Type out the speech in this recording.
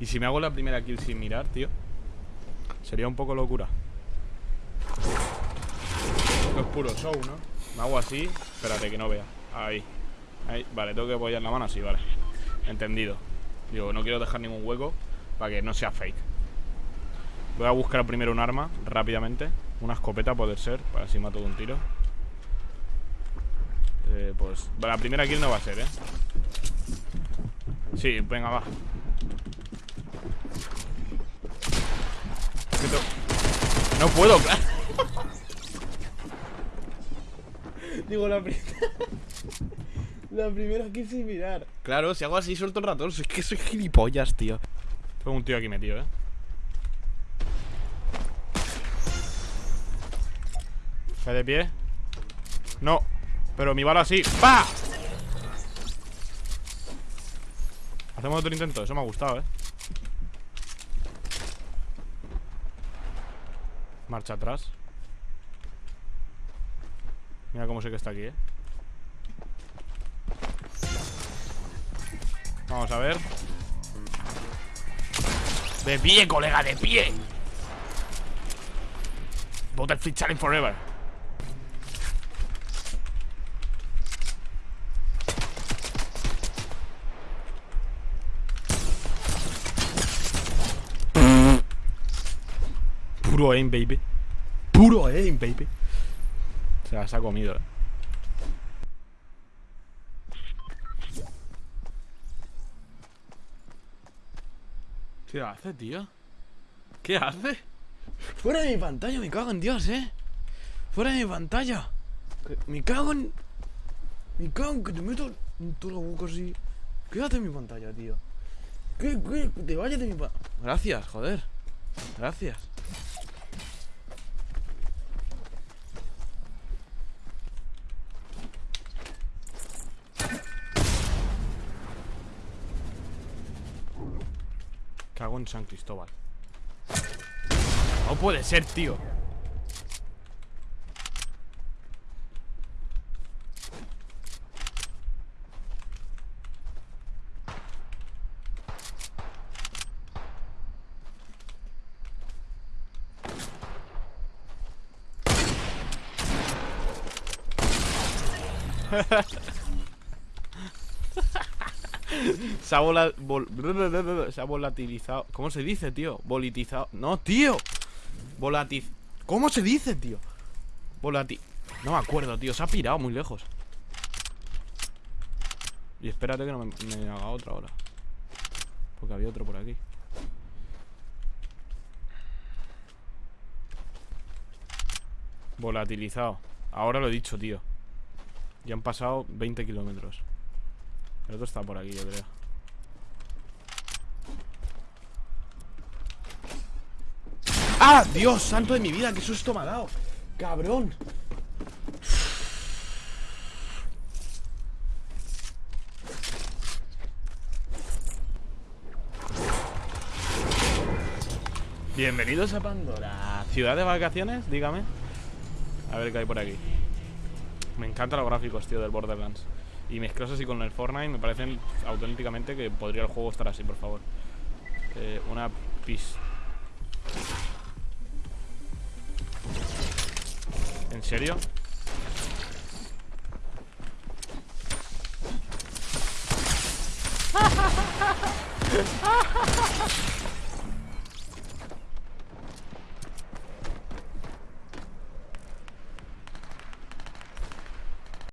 Y si me hago la primera kill sin mirar, tío Sería un poco locura. Esto es puro show, ¿no? Me hago así Espérate que no vea. Ahí. Ahí. Vale, tengo que apoyar la mano así, vale. Entendido. Digo, no quiero dejar ningún hueco Para que no sea fake. Voy a buscar primero un arma Rápidamente. Una escopeta puede ser Para así mato de un tiro. Eh, Pues La primera kill no va a ser, ¿eh? Sí, venga, va No puedo, claro. Digo, la primera. la primera quise mirar. Claro, si hago así suelto el ratón. Es que soy gilipollas, tío. Tengo un tío aquí metido, eh. ¿Cae de pie? No. Pero mi bala sí. ¡Pa! Hacemos otro intento. Eso me ha gustado, eh. Marcha atrás. Mira cómo sé que está aquí, eh. Vamos a ver. De pie, colega, de pie. Butterfly Challenge Forever Puro aim, baby Puro aim, baby Se las ha comido, eh ¿Qué hace, tío? ¿Qué hace? Fuera de mi pantalla, me cago en Dios, eh Fuera de mi pantalla Me cago en... Me cago en que te meto en toda la boca así ¿Qué hace en mi pantalla, tío? ¿Qué, qué? Te vayas de mi pantalla Gracias, joder Gracias Cago en San Cristóbal. No puede ser, tío se, ha se volatilizado. ¿Cómo se dice, tío? Volitizado. No, tío. Volatiz. ¿Cómo se dice, tío? Volati. No me acuerdo, tío. Se ha pirado muy lejos. Y espérate que no me, me haga otra ahora. Porque había otro por aquí. Volatilizado. Ahora lo he dicho, tío. Ya han pasado 20 kilómetros. El otro está por aquí, yo creo. ¡Ah! ¡Dios santo de mi vida! ¡Qué susto me ha dado! ¡Cabrón! Bienvenidos a Pandora ¿Ciudad de vacaciones? Dígame A ver qué hay por aquí Me encantan los gráficos, tío, del Borderlands y mezclas así con el Fortnite me parecen auténticamente que podría el juego estar así, por favor. Eh, una pis... ¿En serio?